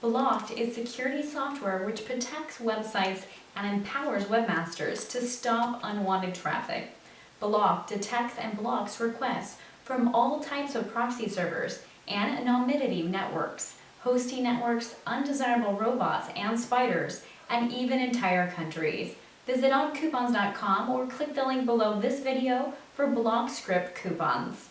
Blocked is security software which protects websites and empowers webmasters to stop unwanted traffic. Block detects and blocks requests from all types of proxy servers and anonymity networks, hosting networks, undesirable robots and spiders, and even entire countries. Visit oncoupons.com or click the link below this video for BlockScript coupons.